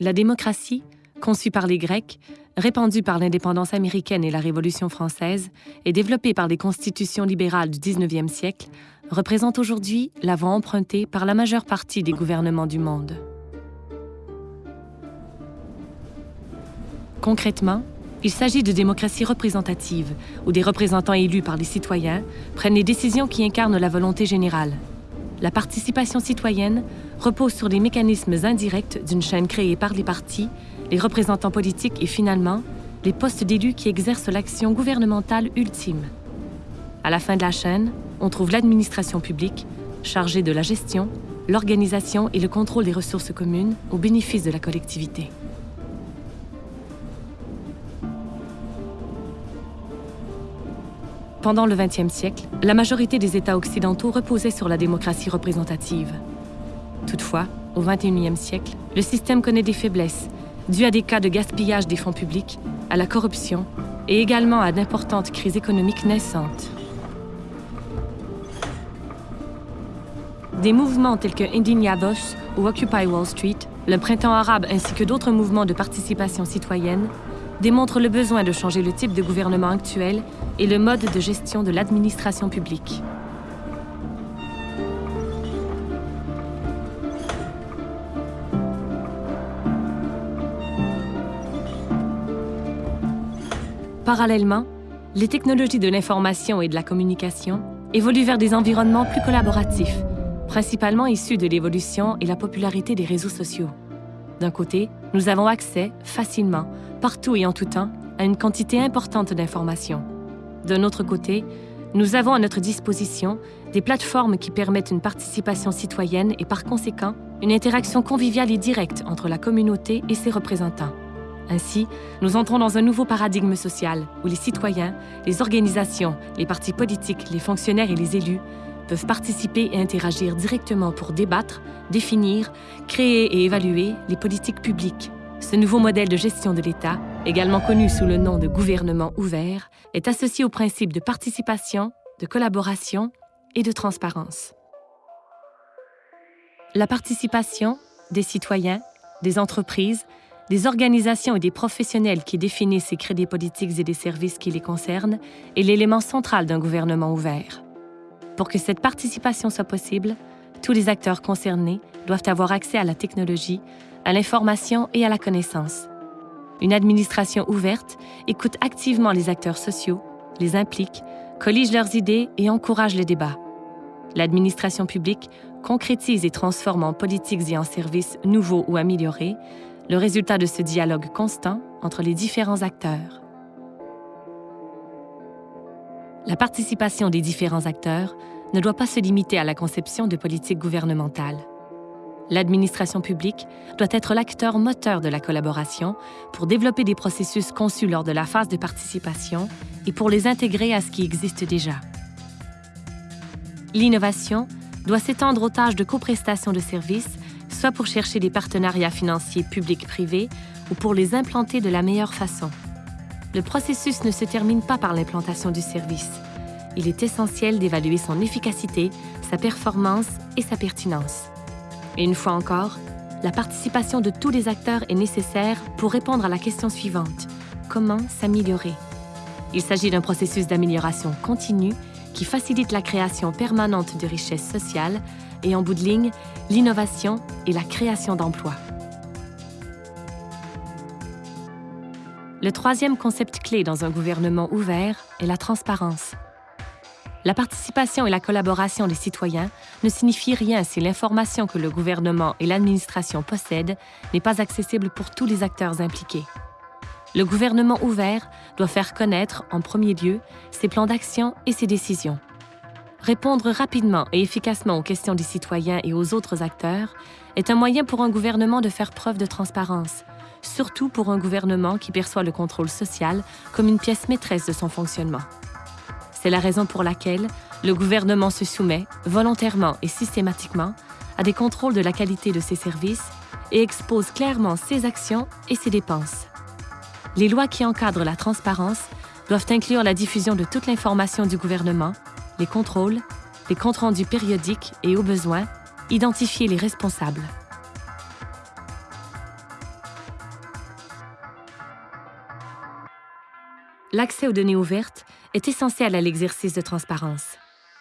La démocratie, conçue par les Grecs, répandue par l'indépendance américaine et la Révolution française, et développée par les constitutions libérales du 19e siècle, représente aujourd'hui la voie empruntée par la majeure partie des gouvernements du monde. Concrètement, il s'agit de démocratie représentative, où des représentants élus par les citoyens prennent les décisions qui incarnent la volonté générale. La participation citoyenne repose sur les mécanismes indirects d'une chaîne créée par les partis, les représentants politiques et finalement, les postes d'élus qui exercent l'action gouvernementale ultime. À la fin de la chaîne, on trouve l'administration publique, chargée de la gestion, l'organisation et le contrôle des ressources communes au bénéfice de la collectivité. Pendant le XXe siècle, la majorité des États occidentaux reposaient sur la démocratie représentative. Toutefois, au XXIe siècle, le système connaît des faiblesses, dues à des cas de gaspillage des fonds publics, à la corruption et également à d'importantes crises économiques naissantes. Des mouvements tels que Indignados ou Occupy Wall Street, le printemps arabe ainsi que d'autres mouvements de participation citoyenne démontrent le besoin de changer le type de gouvernement actuel et le mode de gestion de l'administration publique. Parallèlement, les technologies de l'information et de la communication évoluent vers des environnements plus collaboratifs, principalement issus de l'évolution et la popularité des réseaux sociaux. D'un côté, nous avons accès facilement, partout et en tout temps, à une quantité importante d'informations. D'un autre côté, nous avons à notre disposition des plateformes qui permettent une participation citoyenne et par conséquent une interaction conviviale et directe entre la communauté et ses représentants. Ainsi, nous entrons dans un nouveau paradigme social où les citoyens, les organisations, les partis politiques, les fonctionnaires et les élus peuvent participer et interagir directement pour débattre, définir, créer et évaluer les politiques publiques. Ce nouveau modèle de gestion de l'État, également connu sous le nom de gouvernement ouvert, est associé aux principes de participation, de collaboration et de transparence. La participation des citoyens, des entreprises, des organisations et des professionnels qui définissent et créent des politiques et des services qui les concernent est l'élément central d'un gouvernement ouvert. Pour que cette participation soit possible, tous les acteurs concernés doivent avoir accès à la technologie, à l'information et à la connaissance. Une administration ouverte écoute activement les acteurs sociaux, les implique, collige leurs idées et encourage le débat. L'administration publique concrétise et transforme en politiques et en services nouveaux ou améliorés le résultat de ce dialogue constant entre les différents acteurs. La participation des différents acteurs ne doit pas se limiter à la conception de politiques gouvernementales. L'administration publique doit être l'acteur moteur de la collaboration pour développer des processus conçus lors de la phase de participation et pour les intégrer à ce qui existe déjà. L'innovation doit s'étendre aux tâches de coprestation de services, soit pour chercher des partenariats financiers publics-privés ou pour les implanter de la meilleure façon le processus ne se termine pas par l'implantation du service. Il est essentiel d'évaluer son efficacité, sa performance et sa pertinence. Et une fois encore, la participation de tous les acteurs est nécessaire pour répondre à la question suivante. Comment s'améliorer? Il s'agit d'un processus d'amélioration continue qui facilite la création permanente de richesses sociales et en bout de ligne, l'innovation et la création d'emplois. Le troisième concept clé dans un gouvernement ouvert est la transparence. La participation et la collaboration des citoyens ne signifient rien si l'information que le gouvernement et l'administration possèdent n'est pas accessible pour tous les acteurs impliqués. Le gouvernement ouvert doit faire connaître, en premier lieu, ses plans d'action et ses décisions. Répondre rapidement et efficacement aux questions des citoyens et aux autres acteurs est un moyen pour un gouvernement de faire preuve de transparence, surtout pour un gouvernement qui perçoit le contrôle social comme une pièce maîtresse de son fonctionnement. C'est la raison pour laquelle le gouvernement se soumet volontairement et systématiquement à des contrôles de la qualité de ses services et expose clairement ses actions et ses dépenses. Les lois qui encadrent la transparence doivent inclure la diffusion de toute l'information du gouvernement, les contrôles, les comptes rendus périodiques et, au besoin, identifier les responsables. L'accès aux données ouvertes est essentiel à l'exercice de transparence.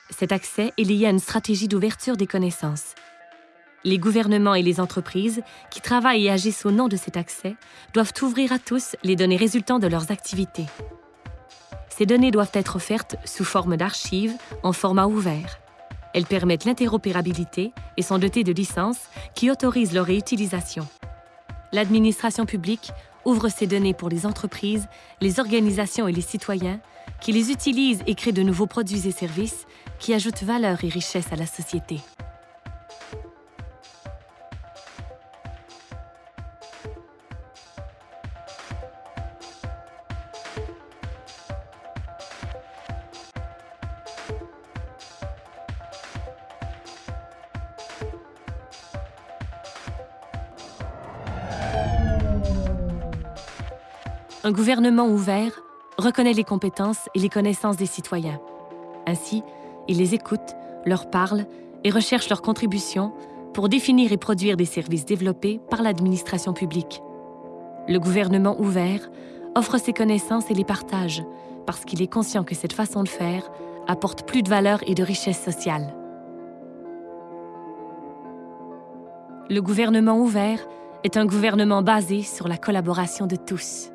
Cet accès est lié à une stratégie d'ouverture des connaissances. Les gouvernements et les entreprises qui travaillent et agissent au nom de cet accès doivent ouvrir à tous les données résultant de leurs activités. Ces données doivent être offertes sous forme d'archives en format ouvert. Elles permettent l'interopérabilité et sont dotées de licences qui autorisent leur réutilisation. L'administration publique ouvre ces données pour les entreprises, les organisations et les citoyens qui les utilisent et créent de nouveaux produits et services qui ajoutent valeur et richesse à la société. Un gouvernement ouvert reconnaît les compétences et les connaissances des citoyens. Ainsi, il les écoute, leur parle et recherche leurs contributions pour définir et produire des services développés par l'administration publique. Le gouvernement ouvert offre ses connaissances et les partage parce qu'il est conscient que cette façon de faire apporte plus de valeur et de richesse sociale. Le gouvernement ouvert est un gouvernement basé sur la collaboration de tous.